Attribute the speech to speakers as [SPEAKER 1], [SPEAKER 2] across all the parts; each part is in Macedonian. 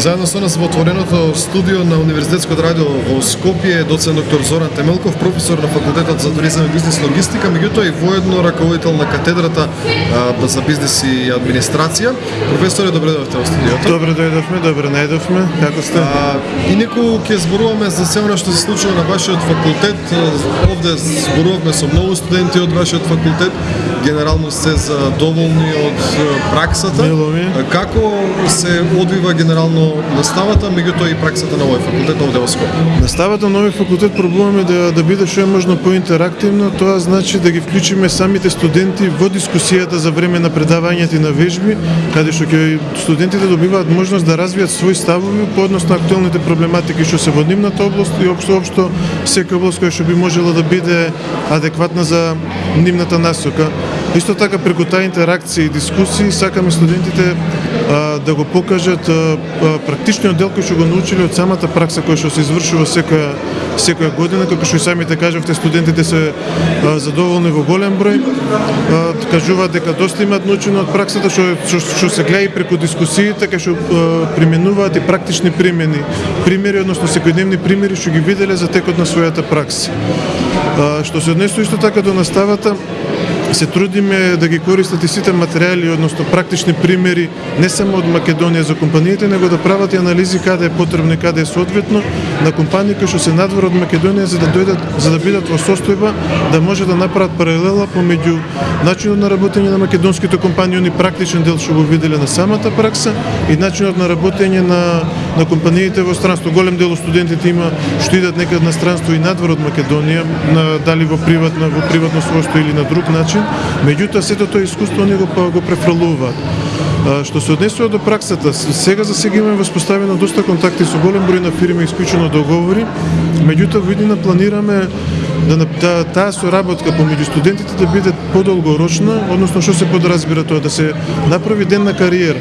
[SPEAKER 1] Заедно со нас во отвореното студио на Универзитетското радио во Скопје доцент доктор Зоран Темелков, професор на факултетот за туризам и бизнес логистика, меѓутоа и воедно раководител на катедрата а, за бизнес и администрација. Професоре, добре дојдовте во студиото.
[SPEAKER 2] Добре дојдовме, добре најдовме. Како сте?
[SPEAKER 1] А, и неку ќе зборуваме за се она што се случува на вашиот факултет. Овде зборувавме со многу студенти од вашиот факултет. Генерално се задоволни од праксата.
[SPEAKER 2] Милови.
[SPEAKER 1] Како се одвива генерално наставата, меѓутоа и праксата на овој факултет овде во Скопје?
[SPEAKER 2] Наставата на овој факултет пробуваме да да биде што е можно поинтерактивно, тоа значи да ги вклучиме самите студенти во дискусијата за време на предавањата и на вежби, каде што ќе студентите добиваат можност да развијат своји ставови по однос на актуелните проблематики што се во нивната област и општо општо секоја област која што би можела да биде адекватна за нивната насока. Исто така преку таа интеракција и дискусии сакаме студентите а, да го покажат а, а, практичниот дел кој што го научиле од самата пракса која што се извршува секоја секоја година, како што и самите кажавте, студентите се а, задоволни во голем број. А, кажуваат дека доста имаат научено од праксата што што, што се гледа и преку дискусиите кај што применуваат и практични примени, примери, односно секојдневни примери што ги виделе за текот на својата пракса. А, што се однесува исто така до наставата, се трудиме да ги користат и сите материјали, односно практични примери, не само од Македонија за компаниите, него да прават и анализи каде е потребно и каде е соодветно на компании кои што се надвор од Македонија за да дојдат, за да бидат во состојба да може да направат паралела помеѓу начинот на работење на македонските компании, они практичен дел што го виделе на самата пракса и начинот на работење на на компаниите во странство. Голем дел од студентите има што идат некад на странство и надвор од Македонија, на, дали во приватно во приватно својство или на друг начин начин, меѓутоа сето тоа искуство не го па- го префрлуваат. Што се однесува до праксата, сега за сега имаме воспоставено доста контакти со голем број на фирми, исклучено договори, меѓутоа во иднина планираме да, да таа соработка помеѓу студентите да биде подолгорочна, односно што се подразбира тоа да се направи ден на кариера.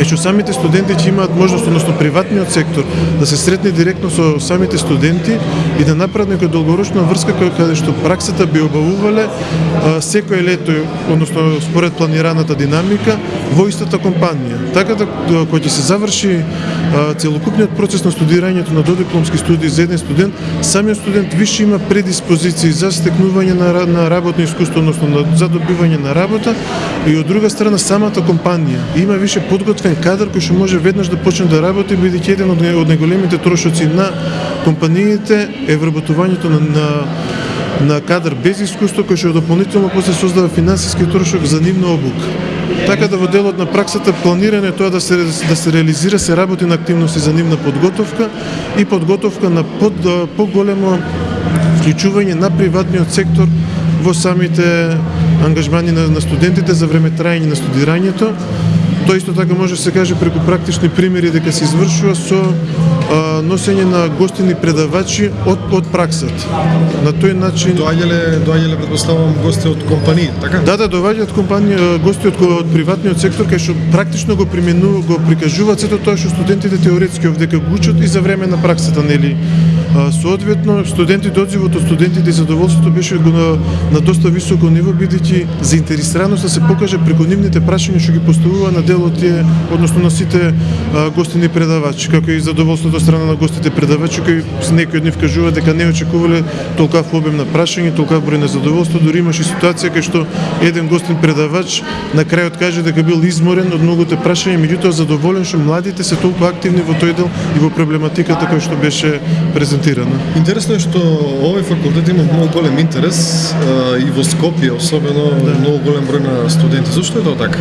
[SPEAKER 2] Е што самите студенти ќе имаат можност, односно приватниот сектор, да се сретне директно со самите студенти и да направат некоја долгорочна врска која каде што праксата би обавувале секој лето, односно според планираната динамика во истата компанија. Така да, да кога ќе се заврши целокупниот процес на студирањето на додипломски студии за еден студент, самиот студент више има предиспозиции за стекнување на, на работно искуство, односно за добивање на работа и од друга страна самата компанија има више подготвен кадар кој што може веднаш да почне да работи бидејќи еден од, од најголемите трошоци на компаниите е вработувањето на, на на кадар без искуство кој што дополнително после создава финансиски трошок за нивна обука. Така да во делот на праксата планирање тоа да се да се реализира се работи на активности за нивна подготовка и подготовка на под, поголемо вклучување на приватниот сектор во самите ангажмани на, на студентите за време траење на студирањето. Тоа исто така може да се каже преку практични примери дека се извршува со а, носење на гостини предавачи од од праксата. На тој начин
[SPEAKER 1] доаѓале доаѓале предпоставувам гости од компании, така?
[SPEAKER 2] Да, да, доаѓаат компании гости од, од приватниот сектор кај што практично го применуваат, го прикажуваат сето тоа што студентите теоретски овде го учат и за време на праксата, нели? Соодветно, студентите, одзивот од студентите и задоволството беше на, на доста високо ниво, бидејќи заинтересираноста да се покаже преку нивните прашања што ги поставува на дел од тие, односно на сите а, гостини предавачи, како и задоволството од страна на гостите предавачи, кои некои од нив кажува дека не очекувале толкав обем на прашање, толкав број на задоволство, дури имаше ситуација кај што еден гостин предавач на крајот каже дека бил изморен од многуте прашања, меѓутоа задоволен што младите се толку активни во тој дел и во проблематиката која што беше презентирана презентирана.
[SPEAKER 1] Интересно е што овој факултет има многу голем интерес а, и во Скопје особено да. многу голем број на студенти. Зошто е тоа така?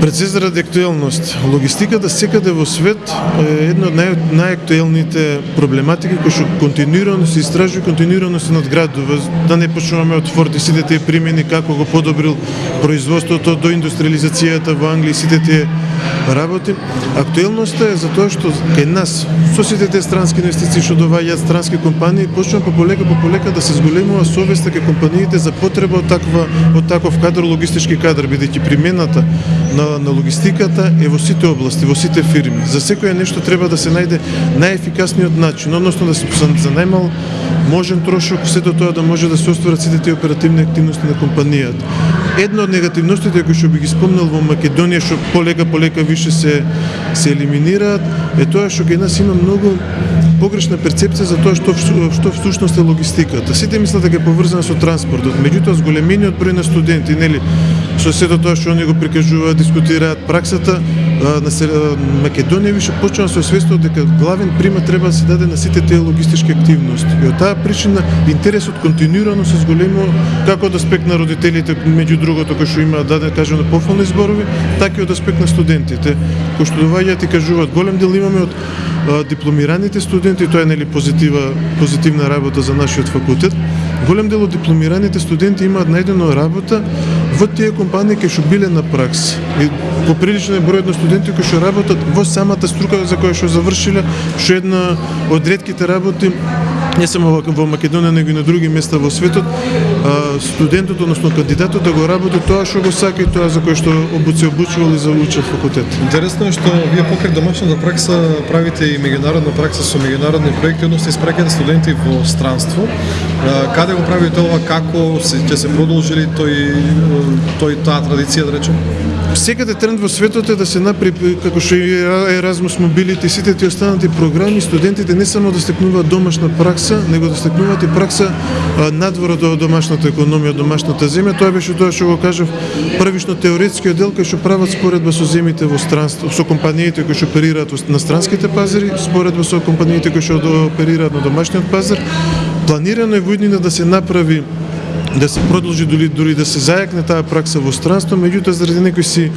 [SPEAKER 2] Пред се заради актуелност. Логистиката секаде во свет е една од нај, најактуелните проблематики кои што континуирано се истражува, континуирано се надградува. Да не почнуваме од Форд и сите тие примени како го подобрил производството до индустриализацијата во Англија и сите тие работи. Актуелноста е за тоа што кај нас со сите тие странски инвестиции што доваѓаат странски компании почнува пополека пополека да се зголемува совеста кај компаниите за потреба од таква од таков кадар логистички кадар бидејќи примената на, на логистиката е во сите области, во сите фирми. За секоја нешто треба да се најде најефикасниот начин, односно да се за најмал можен трошок сето тоа да може да се остварат сите тие оперативни активности на компанијата. Една од негативностите кои што би ги спомнал во Македонија што полека полека више се се елиминираат е тоа што кај нас има многу погрешна перцепција за тоа што што всушност е логистиката. Сите мислат дека е поврзана со транспортот, меѓутоа зголемениот број на студенти, нели, со сето тоа што они го прикажуваат, дискутираат праксата, на Македонија више почнува со се освестува дека главен примат треба да се даде на сите тие логистички активности. И од таа причина интересот континуирано се зголемува како од аспект на родителите, меѓу другото кој што има да не кажано пофални зборови, така и од аспект на студентите, кои што доаѓаат и кажуваат голем дел имаме од а, дипломираните студенти, тоа е нели позитива позитивна работа за нашиот факултет. Голем дел од дипломираните студенти имаат најдено работа во тие компании кои што биле на пракса. И поприлично е бројот на студенти кои што работат во самата струка за која што завршиле, што една од ретките работи не само во, Македонија, него и на други места во светот, студентот, односно кандидатот да го работи тоа што го сака и тоа за кое што се обучувал и заучил факултет.
[SPEAKER 1] Интересно е што вие покрај домашната пракса правите и меѓународна пракса со меѓународни проекти, односно испраќате студенти во странство. Каде го правите ова, како се, ќе се продолжи ли тој, тој таа традиција, да речем?
[SPEAKER 2] Секаде тренд во светот е да се направи како што и Erasmus Mobility сите тие останати програми, студентите не само да стекнуваат домашна пракса, него да стекнуваат и пракса надвор од домашната економија, домашната земја. Тоа беше тоа што го кажав првично теоретскиот дел кој што прават споредба со земјите во странство, со компаниите кои што оперираат на странските пазари, споредба со компаниите кои што оперираат на домашниот пазар. Планирано е во иднина да се направи да се продолжи дури дури да се зајакне таа пракса во странство, меѓутоа заради некои си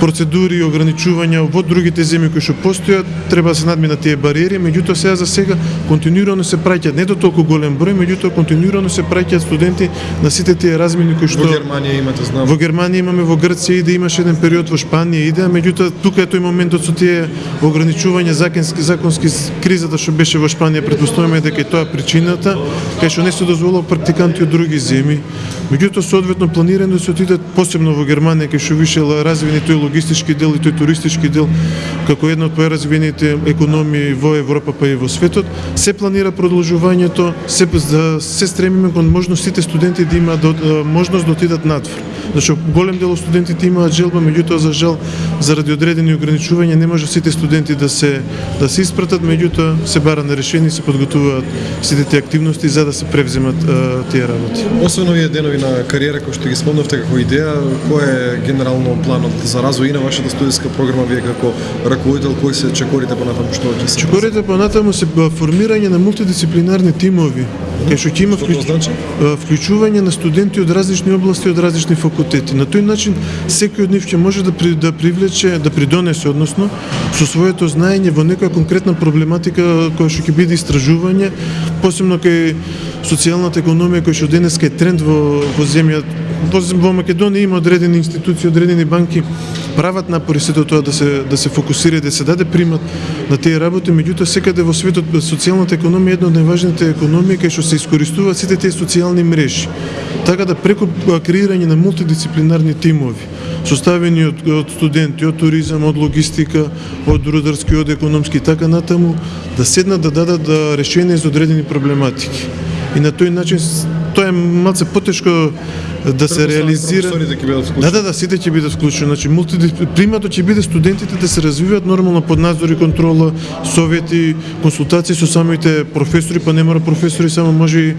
[SPEAKER 2] процедури и ограничувања во другите земји кои што постојат, треба да се надминат тие бариери, меѓутоа сега за сега континуирано се праќаат не до толку голем број, меѓутоа континуирано се праќаат студенти на сите тие размени кои што
[SPEAKER 1] Во Германија имате, знам.
[SPEAKER 2] Во Германија имаме, во Грција иде, имаше еден период во Шпанија иде, меѓутоа тука е тој моментот со тие ограничувања законски законски кризата што беше во Шпанија, претпоставуваме дека е тоа причината, кај што не се дозволува практиканти од други земји. Меѓутоа соодветно планирано да се отидат посебно во Германија кај што више ла- развивени тој логистички дел и тој туристички дел како една од поразвиените економии во Европа па и во светот, се планира продолжувањето, се за се стремиме кон можност сите студенти да имаат да, да- можност да отидат надвор. Зашто голем дел од студентите имаат желба, меѓутоа за жал заради одредени ограничувања не може сите студенти да се да се испратат, меѓутоа се бара на решение и се подготуваат сите тие активности за да се превземат а, тие работи.
[SPEAKER 1] Освен овие денови на кариера кои што ги спомнавте како идеја, кој е генерално планот за развој и на вашата студиска програма вие како раководител, кои се чекорите понатаму што ќе се
[SPEAKER 2] Чекорите понатаму се формирање на мултидисциплинарни тимови, кај што ќе има вклю...
[SPEAKER 1] значи?
[SPEAKER 2] вклучување на студенти од различни области, од различни факултети. На тој начин секој од нив ќе може да при, да привлече, да придонесе односно со своето знаење во некоја конкретна проблематика која што ќе биде истражување, посебно кај социјалната економија која што денеска е тренд во во земја во, Македонија има одредени институции, одредени банки прават напори сето тоа да се да се фокусира, да се даде примат на тие работи, меѓутоа секаде во светот социјалната економија е една од најважните економии кај што се искористуваат сите тие социјални мрежи. Така да преку креирање на мултидисциплинарни тимови, составени од, од студенти, од туризам, од логистика, од рударски, од економски и така натаму, да седнат да дадат да, решение за одредени проблематики. И на тој начин тоа е малце потешко да се реализира.
[SPEAKER 1] Вклучени.
[SPEAKER 2] Да, да, да, сите ќе бидат вклучени. Значи, приматот ќе биде студентите да се развиваат нормално под надзор и контрола, совети, консултации со самите професори, па не мора професори, само може и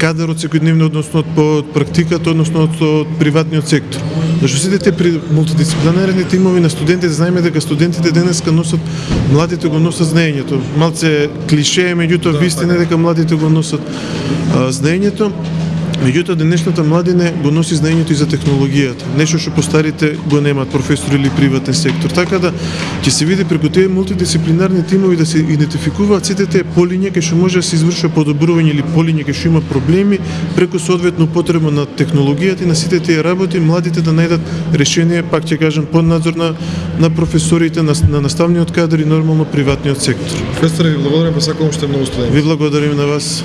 [SPEAKER 2] кадар од секојдневно, односно од, од практиката, односно од, од приватниот сектор. Зашто сите те при мултидисциплинарни тимови на студентите, знаеме дека студентите денеска носат, младите го носат знаењето. Малце клише, меѓутоа
[SPEAKER 1] Да,
[SPEAKER 2] вистина
[SPEAKER 1] така.
[SPEAKER 2] дека младите го носат а, знаењето. Меѓутоа денешната младине го носи знаењето и за технологијата, нешто што постарите го немаат професори или приватен сектор. Така да ќе се види преку тие мултидисциплинарни тимови да се идентификуваат сите тие полиња кај што може да се извршува подобрување или полиња кај што има проблеми преку соодветно потреба на технологијата и на сите тие работи младите да најдат решение, пак ќе кажам, под надзор на, на професорите, на, на наставниот кадар и нормално приватниот сектор.
[SPEAKER 1] Професоре, ви благодарам, посакувам што е многу студенти.
[SPEAKER 2] Ви благодарим на вас.